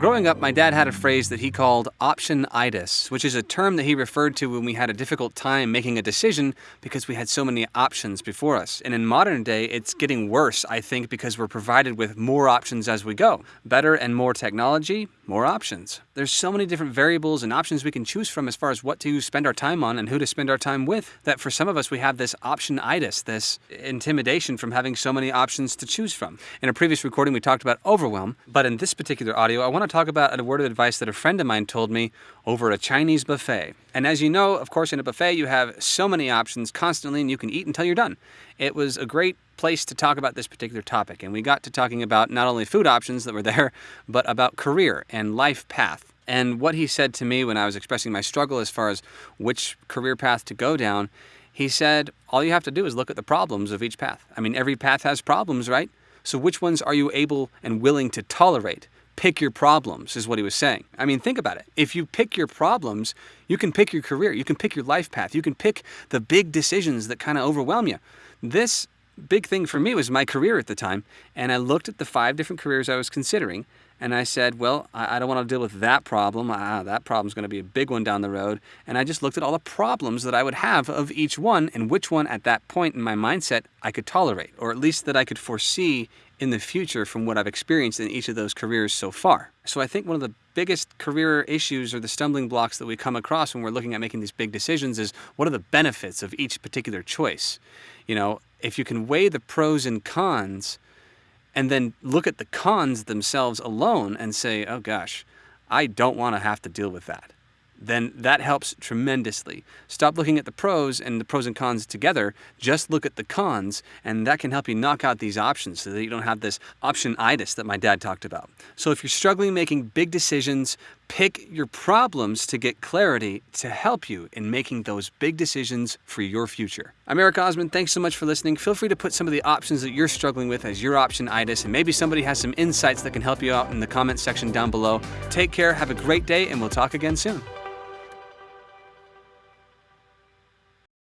Growing up, my dad had a phrase that he called optionitis, which is a term that he referred to when we had a difficult time making a decision because we had so many options before us. And in modern day, it's getting worse, I think, because we're provided with more options as we go. Better and more technology, more options. There's so many different variables and options we can choose from as far as what to spend our time on and who to spend our time with that for some of us we have this optionitis, this intimidation from having so many options to choose from. In a previous recording, we talked about overwhelm, but in this particular audio, I want to talk about a word of advice that a friend of mine told me over a Chinese buffet. And as you know, of course, in a buffet, you have so many options constantly and you can eat until you're done. It was a great place to talk about this particular topic. And we got to talking about not only food options that were there, but about career and life path. And what he said to me when I was expressing my struggle as far as which career path to go down, he said, all you have to do is look at the problems of each path. I mean, every path has problems, right? So which ones are you able and willing to tolerate? Pick your problems, is what he was saying. I mean, think about it. If you pick your problems, you can pick your career, you can pick your life path, you can pick the big decisions that kind of overwhelm you. This big thing for me was my career at the time. And I looked at the five different careers I was considering and I said, well, I, don't want to deal with that problem. Ah, that problem's going to be a big one down the road. And I just looked at all the problems that I would have of each one and which one at that point in my mindset I could tolerate, or at least that I could foresee in the future from what I've experienced in each of those careers so far. So I think one of the biggest career issues or the stumbling blocks that we come across when we're looking at making these big decisions is what are the benefits of each particular choice? You know, if you can weigh the pros and cons and then look at the cons themselves alone and say, oh gosh, I don't want to have to deal with that then that helps tremendously. Stop looking at the pros and the pros and cons together. Just look at the cons, and that can help you knock out these options so that you don't have this optionitis that my dad talked about. So if you're struggling making big decisions, pick your problems to get clarity to help you in making those big decisions for your future. I'm Eric Osmond. Thanks so much for listening. Feel free to put some of the options that you're struggling with as your optionitis, and maybe somebody has some insights that can help you out in the comment section down below. Take care, have a great day, and we'll talk again soon.